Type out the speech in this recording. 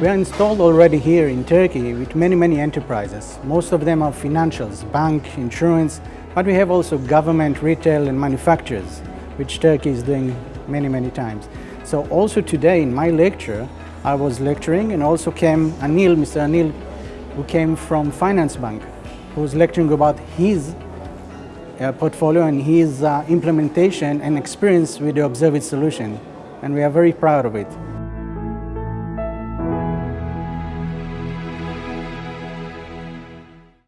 We are installed already here in Turkey with many, many enterprises. Most of them are financials, bank, insurance, but we have also government, retail and manufacturers, which Turkey is doing many, many times. So also today in my lecture, I was lecturing and also came Anil, Mr. Anil, who came from Finance Bank, who was lecturing about his uh, portfolio and his uh, implementation and experience with the ObserveIT solution. And we are very proud of it.